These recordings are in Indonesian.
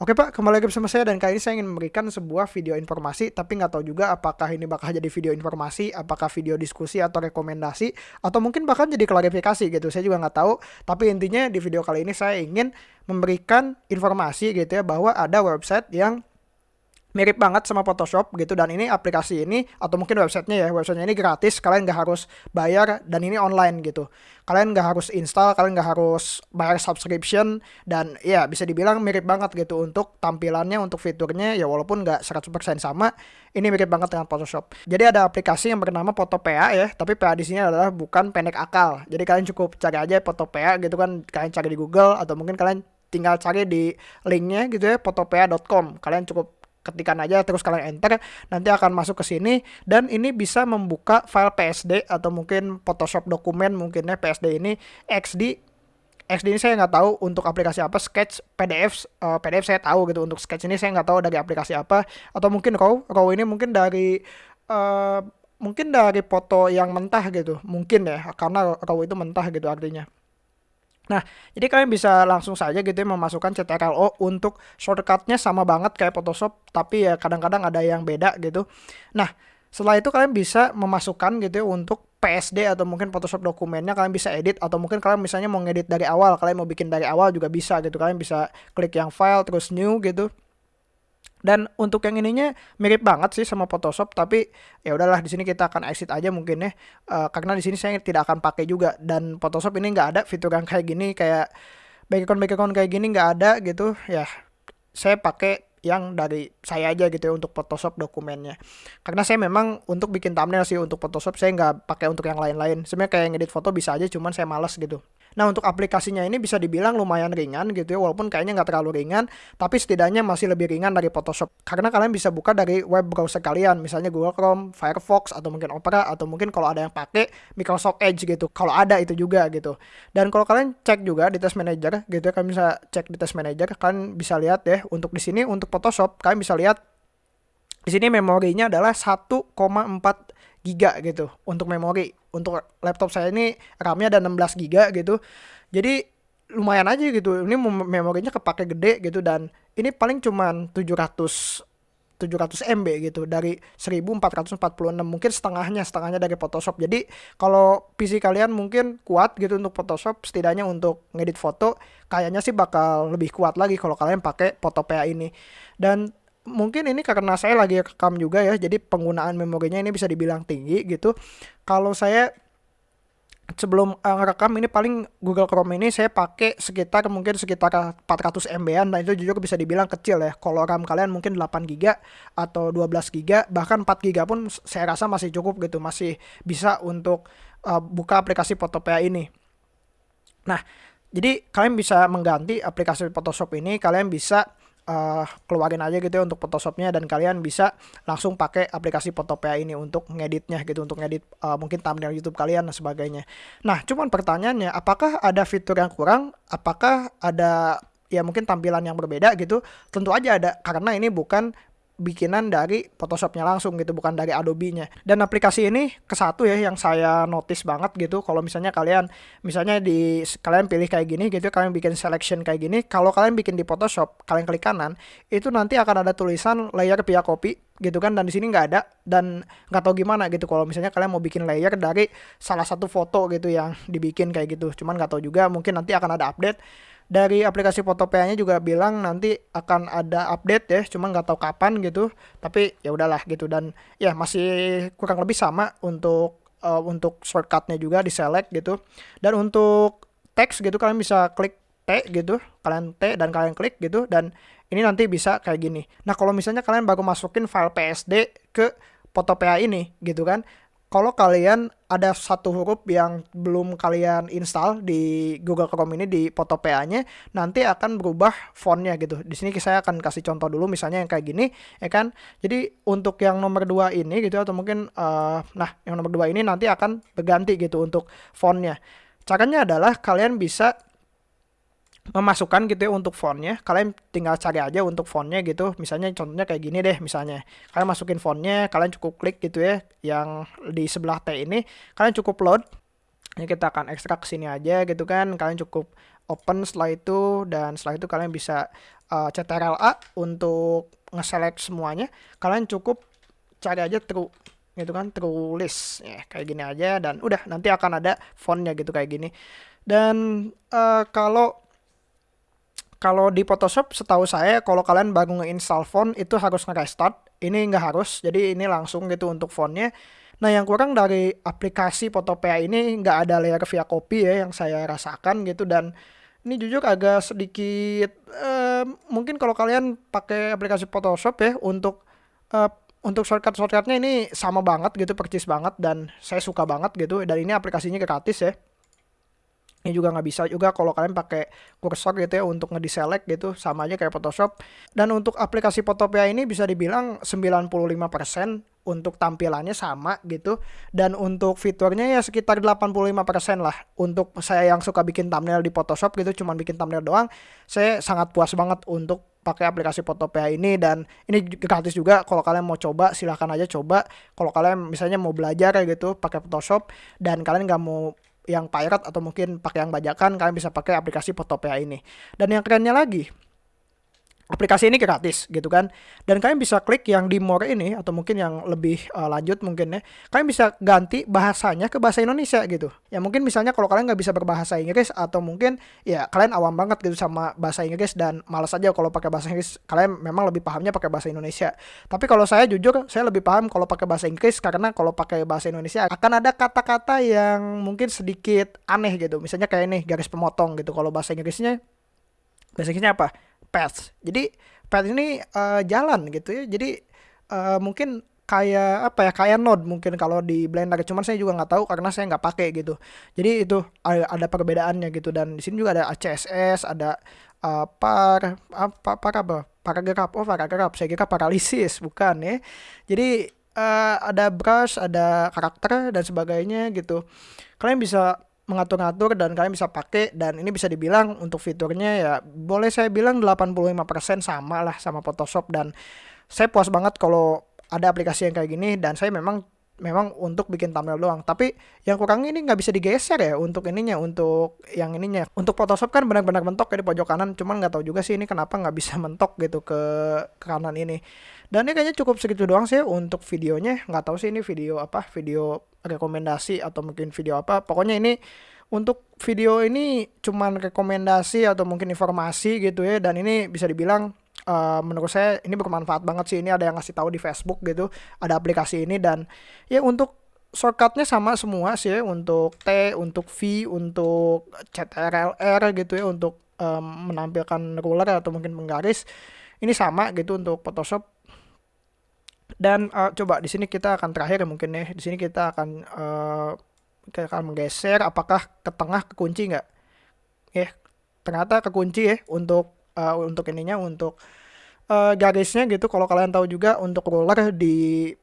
Oke Pak, kembali lagi bersama saya dan kali ini saya ingin memberikan sebuah video informasi tapi nggak tahu juga apakah ini bakal jadi video informasi, apakah video diskusi atau rekomendasi atau mungkin bahkan jadi klarifikasi gitu. Saya juga nggak tahu. Tapi intinya di video kali ini saya ingin memberikan informasi gitu ya bahwa ada website yang mirip banget sama Photoshop gitu dan ini aplikasi ini atau mungkin websitenya ya websitenya ini gratis kalian nggak harus bayar dan ini online gitu. Kalian nggak harus install kalian nggak harus bayar subscription dan ya bisa dibilang mirip banget gitu untuk tampilannya untuk fiturnya ya walaupun nggak 100% sama ini mirip banget dengan Photoshop. Jadi ada aplikasi yang bernama PhotoPA ya tapi PA di sini adalah bukan pendek akal. Jadi kalian cukup cari aja PhotoPA gitu kan kalian cari di Google atau mungkin kalian tinggal cari di linknya gitu ya photopea.com kalian cukup ketikan aja terus kalian enter nanti akan masuk ke sini dan ini bisa membuka file PSD atau mungkin Photoshop dokumen mungkin ya PSD ini XD XD ini saya nggak tahu untuk aplikasi apa Sketch PDF uh, eh, PDF saya tahu gitu untuk Sketch ini saya nggak tahu dari aplikasi apa atau mungkin Raw Raw ini mungkin dari uh, mungkin dari foto yang mentah gitu mungkin ya karena Raw itu mentah gitu artinya Nah, jadi kalian bisa langsung saja gitu ya memasukkan CTRL-O untuk shortcutnya sama banget kayak Photoshop, tapi ya kadang-kadang ada yang beda gitu. Nah, setelah itu kalian bisa memasukkan gitu ya untuk PSD atau mungkin Photoshop dokumennya kalian bisa edit atau mungkin kalian misalnya mau ngedit dari awal, kalian mau bikin dari awal juga bisa gitu. Kalian bisa klik yang file terus new gitu dan untuk yang ininya mirip banget sih sama Photoshop tapi ya udahlah di sini kita akan exit aja mungkin ya. Uh, karena di sini saya tidak akan pakai juga. Dan Photoshop ini nggak ada fitur yang kayak gini kayak background background kayak gini nggak ada gitu. Ya saya pakai yang dari saya aja gitu ya untuk Photoshop dokumennya. Karena saya memang untuk bikin thumbnail sih untuk Photoshop saya nggak pakai untuk yang lain-lain. Sebenarnya kayak ngedit foto bisa aja cuman saya males gitu Nah untuk aplikasinya ini bisa dibilang lumayan ringan gitu ya walaupun kayaknya nggak terlalu ringan tapi setidaknya masih lebih ringan dari Photoshop. Karena kalian bisa buka dari web browser kalian misalnya Google Chrome, Firefox atau mungkin Opera atau mungkin kalau ada yang pakai Microsoft Edge gitu. Kalau ada itu juga gitu. Dan kalau kalian cek juga di Test Manager gitu ya kalian bisa cek di Test Manager kalian bisa lihat ya untuk di sini untuk Photoshop kalian bisa lihat di sini memorinya adalah 1,4 giga gitu untuk memori untuk laptop saya ini RAM-nya ada 16 GB gitu. Jadi lumayan aja gitu. Ini memorinya kepake gede gitu dan ini paling cuman 700 700 MB gitu dari 1446 mungkin setengahnya setengahnya dari Photoshop jadi kalau PC kalian mungkin kuat gitu untuk Photoshop setidaknya untuk ngedit foto kayaknya sih bakal lebih kuat lagi kalau kalian pakai PhotoPA ini dan mungkin ini karena saya lagi rekam juga ya jadi penggunaan memorinya ini bisa dibilang tinggi gitu kalau saya sebelum uh, ngerekam ini paling Google Chrome ini saya pakai sekitar mungkin sekitar 400 MB-an dan itu jujur bisa dibilang kecil ya. Kalau RAM kalian mungkin 8 GB atau 12 GB bahkan 4 GB pun saya rasa masih cukup gitu, masih bisa untuk uh, buka aplikasi PhotoPA ini. Nah, jadi kalian bisa mengganti aplikasi Photoshop ini, kalian bisa uh, keluarin aja gitu ya untuk Photoshopnya dan kalian bisa langsung pakai aplikasi Photopea ini untuk ngeditnya gitu untuk ngedit uh, mungkin thumbnail YouTube kalian dan sebagainya. Nah, cuman pertanyaannya apakah ada fitur yang kurang? Apakah ada ya mungkin tampilan yang berbeda gitu? Tentu aja ada karena ini bukan bikinan dari Photoshopnya langsung gitu bukan dari Adobe-nya. Dan aplikasi ini ke satu ya yang saya notice banget gitu. Kalau misalnya kalian misalnya di kalian pilih kayak gini gitu kalian bikin selection kayak gini kalau kalian bikin di Photoshop kalian klik kanan itu nanti akan ada tulisan layer via copy gitu kan dan di sini nggak ada dan nggak tahu gimana gitu. Kalau misalnya kalian mau bikin layer dari salah satu foto gitu yang dibikin kayak gitu cuman nggak tahu juga mungkin nanti akan ada update dari aplikasi Photopea-nya juga bilang nanti akan ada update ya, cuma nggak tahu kapan gitu. Tapi ya udahlah gitu dan ya masih kurang lebih sama untuk uh, untuk shortcutnya juga di select gitu. Dan untuk teks gitu kalian bisa klik T gitu, kalian T dan kalian klik gitu dan ini nanti bisa kayak gini. Nah kalau misalnya kalian baru masukin file PSD ke Photopea ini gitu kan, kalau kalian ada satu huruf yang belum kalian install di Google Chrome ini di PhotoPA-nya, nanti akan berubah fontnya gitu. Di sini saya akan kasih contoh dulu, misalnya yang kayak gini, ya kan. Jadi untuk yang nomor dua ini gitu, atau mungkin, uh, nah yang nomor dua ini nanti akan berganti gitu untuk fontnya. Caranya adalah kalian bisa memasukkan gitu ya untuk fontnya. Kalian tinggal cari aja untuk fontnya gitu. Misalnya contohnya kayak gini deh misalnya. Kalian masukin fontnya kalian cukup klik gitu ya yang di sebelah T ini. Kalian cukup load. Ini kita akan ekstrak sini aja gitu kan. Kalian cukup open setelah itu dan setelah itu kalian bisa uh, eh, CTRL-A untuk nge-select semuanya. Kalian cukup cari aja true gitu kan true list. Ya kayak gini aja dan udah nanti akan ada fontnya gitu kayak gini. Dan uh, kalau kalau di Photoshop setahu saya kalau kalian baru nge-install font itu harus nge-restart. Ini nggak harus jadi ini langsung gitu untuk fontnya. Nah, yang kurang dari aplikasi Photopea ini nggak ada layer via copy ya yang saya rasakan gitu. Dan ini jujur agak sedikit uh, mungkin kalau kalian pakai aplikasi Photoshop ya untuk uh, untuk shortcut shortcutnya ini sama banget gitu percis banget dan saya suka banget gitu. Dan ini aplikasinya gratis ya ini juga nggak bisa juga kalau kalian pakai kursor gitu ya untuk ngedeselect gitu sama aja kayak Photoshop. Dan untuk aplikasi Photopea ini bisa dibilang 95% untuk tampilannya sama gitu. Dan untuk fiturnya ya sekitar 85% lah. Untuk saya yang suka bikin thumbnail di Photoshop gitu cuman bikin thumbnail doang saya sangat puas banget untuk pakai aplikasi Photopea ini. Dan ini gratis juga. Kalau kalian mau coba silahkan aja coba. Kalau kalian misalnya mau belajar gitu pakai Photoshop dan kalian nggak mau yang pirate atau mungkin pakai yang bajakan kalian bisa pakai aplikasi Photopea ini. Dan yang kerennya lagi, aplikasi ini gratis gitu kan. Dan kalian bisa klik yang di more ini atau mungkin yang lebih uh, lanjut mungkin ya. Kalian bisa ganti bahasanya ke bahasa Indonesia gitu. Ya mungkin misalnya kalau kalian nggak bisa berbahasa Inggris atau mungkin ya kalian awam banget gitu sama bahasa Inggris dan malas aja kalau pakai bahasa Inggris. Kalian memang lebih pahamnya pakai bahasa Indonesia. Tapi kalau saya jujur saya lebih paham kalau pakai bahasa Inggris karena kalau pakai bahasa Indonesia akan ada kata-kata yang mungkin sedikit aneh gitu. Misalnya kayak ini garis pemotong gitu. Kalau bahasa Inggrisnya bahasa Inggrisnya apa path. Jadi path ini uh, jalan gitu ya. Jadi uh, mungkin kayak apa ya kayak node mungkin kalau di Blender. Cuman saya juga nggak tahu karena saya nggak pakai gitu. Jadi itu ada, perbedaannya gitu. Dan di sini juga ada CSS ada uh, par apa par apa? Paragraf. Oh paragraf. Saya kira paralisis. Bukan ya. Jadi uh, ada brush ada karakter dan sebagainya gitu. Kalian bisa mengatur-ngatur dan kalian bisa pakai dan ini bisa dibilang untuk fiturnya ya boleh saya bilang 85% sama lah sama Photoshop dan saya puas banget kalau ada aplikasi yang kayak gini dan saya memang memang untuk bikin thumbnail doang. Tapi yang kurang ini nggak bisa digeser ya untuk ininya untuk yang ininya. Untuk Photoshop kan benar-benar mentok ya di pojok kanan cuman nggak tahu juga sih ini kenapa nggak bisa mentok gitu ke, ke kanan ini. Dan ini kayaknya cukup segitu doang sih untuk videonya nggak tahu sih ini video apa video rekomendasi atau mungkin video apa. Pokoknya ini untuk video ini cuman rekomendasi atau mungkin informasi gitu ya. Dan ini bisa dibilang uh, menurut saya ini bermanfaat banget sih. Ini ada yang ngasih tahu di Facebook gitu ada aplikasi ini. Dan ya untuk shortcutnya sama semua sih ya, untuk T untuk V untuk CTRLR gitu ya untuk um, menampilkan ruler atau mungkin penggaris ini sama gitu untuk Photoshop dan uh, coba di sini kita akan terakhir ya mungkin ya. Di sini kita akan uh, kita akan menggeser apakah ke tengah kekunci nggak? Ya ternyata kekunci ya untuk uh, untuk ininya untuk uh, garisnya gitu. Kalau kalian tahu juga untuk ruler di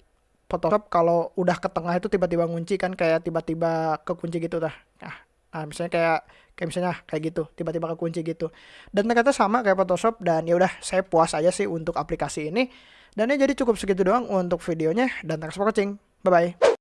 Photoshop kalau udah ke tengah itu tiba-tiba ngunci kan kayak tiba-tiba kekunci gitu dah. Nah, nah misalnya kayak kayak misalnya kayak gitu tiba-tiba kekunci gitu dan ternyata sama kayak Photoshop dan ya udah saya puas aja sih untuk aplikasi ini dan ya jadi cukup segitu doang untuk videonya dan thanks for watching. Bye-bye.